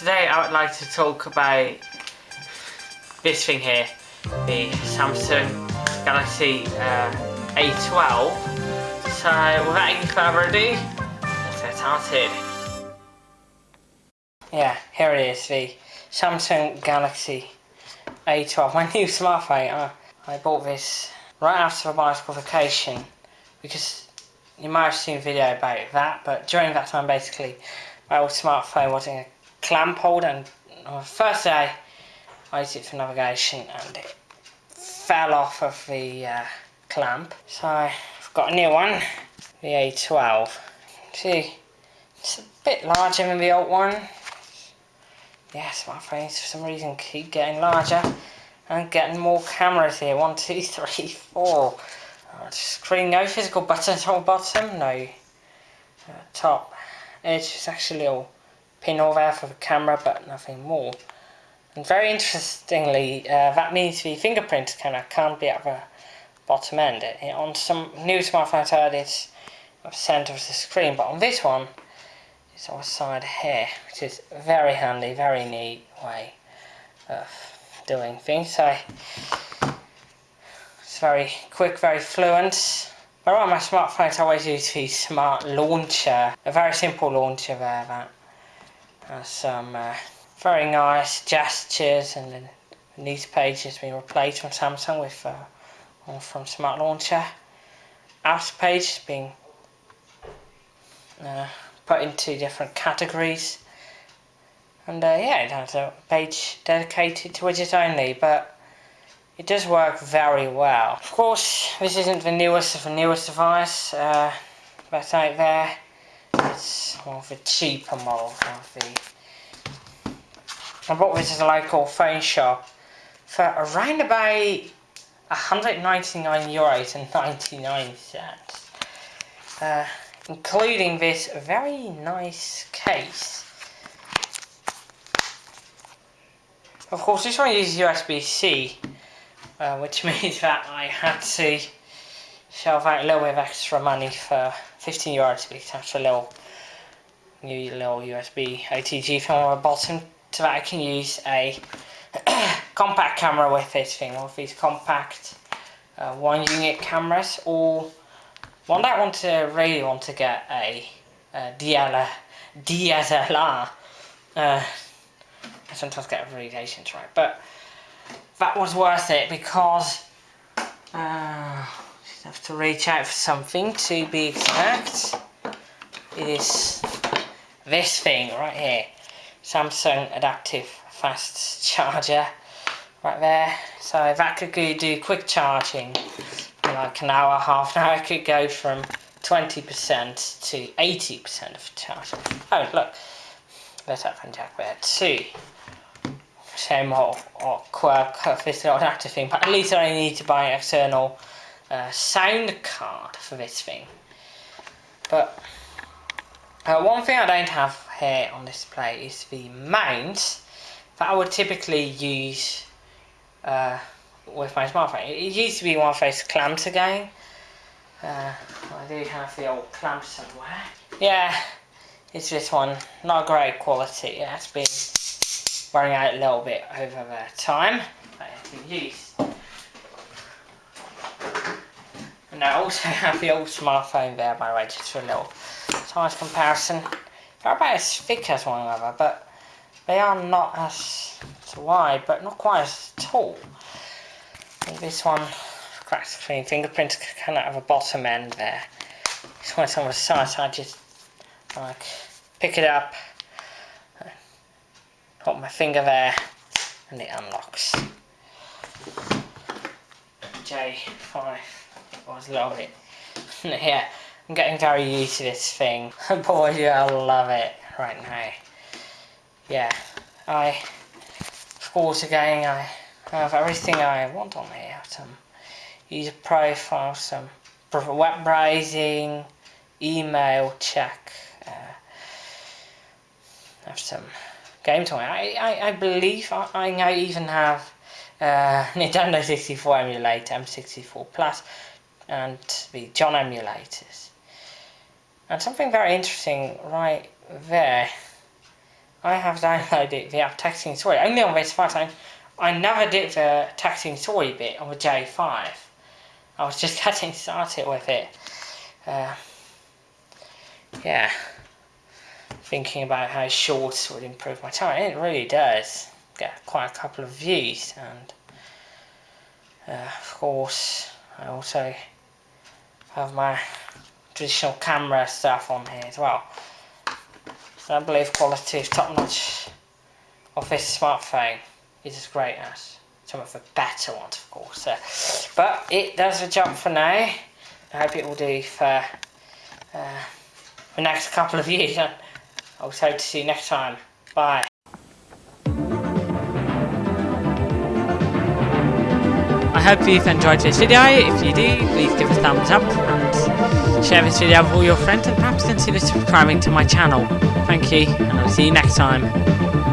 today I would like to talk about this thing here, the Samsung Galaxy uh, A12. So without any further ado, let's get started. Yeah, here it is, the Samsung Galaxy A12, my new smartphone. I, I bought this right after my qualification because you might have seen a video about that, but during that time basically my old smartphone was in a clamp hold and on first day I used it for navigation and it fell off of the uh, clamp. So I've got a new one, the A12. See, it's a bit larger than the old one. yes my smartphones for some reason keep getting larger and getting more cameras here. One, two, three, four. Uh, screen, no physical buttons on the bottom, no uh, top edge is actually a little pinhole there for the camera but nothing more. And very interestingly, uh, that means the fingerprint camera can't be at the bottom end. It, on some new smartphones I it's at the centre of the screen, but on this one it's on the side here, which is very handy, very neat way of doing things. So it's very quick, very fluent. But on my smartphones I always use the smart launcher, a very simple launcher there that some uh, very nice gestures and then news page has been replaced from Samsung with uh, one from Smart Launcher. Outer page has been uh, put into different categories and uh, yeah it has a page dedicated to widgets only but it does work very well. Of course, this isn't the newest of the newest device uh, that's out there. It's one of the cheaper models the. I bought this at a local phone shop for around about 199 euros and 99 cents, uh, including this very nice case. Of course, this one uses USB-C, uh, which means that I had to shell out a little bit of extra money for 15 euros to be attached a little new little USB OTG film on the bottom so that I can use a compact camera with this thing, one of these compact uh, one unit cameras or one that I want to really want to get a, a DLR, DSLR uh, I sometimes get abbreviations right but that was worth it because uh, have to reach out for something to be exact. It is this thing right here. Samsung adaptive fast charger right there. So that could do quick charging in like an hour, half an hour. It could go from 20% to 80% of charge. Oh look, there's that jack there too same or, or quirk of this adapter thing, but at least I need to buy an external sound card for this thing. But uh, one thing I don't have here on this display is the mount that I would typically use uh, with my smartphone. It used to be one of those clamps again. Uh, I do have the old clamp somewhere. Yeah, it's this one. Not great quality. It has been wearing out a little bit over the time I have used. And I also have the old smartphone there by the way, just for a little size comparison. They're about as thick as one another, but they are not as wide, but not quite as tall. And this one, crack screen fingerprint, kind of have a bottom end there. This one's on the side, so I just like pick it up, Put my finger there and it unlocks. J5 was love it. yeah, I'm getting very used to this thing. Boy, do I love it right now. Yeah, I, of course, again, I have everything I want on here. Some user profile, some web browsing, email check, uh, have some game toy. I, I, I believe I, I now even have uh, Nintendo 64 emulator, M64 Plus, and the John emulators. And something very interesting right there, I have downloaded the app Texting Story only on this phone. I never did the Texting Story bit on the J5. I was just getting started with it. Uh, yeah, thinking about how shorts would improve my time. It really does get quite a couple of views, and uh, of course, I also have my traditional camera stuff on here as well. So I believe quality is top notch of this smartphone is as great as some of the better ones, of course. Uh, but it does the job for now. I hope it will do for uh, the next couple of years. I'll hope to see you next time. Bye. I hope you've enjoyed this video. If you do, please give a thumbs up and share this video with all your friends and perhaps consider subscribing to my channel. Thank you and I'll see you next time.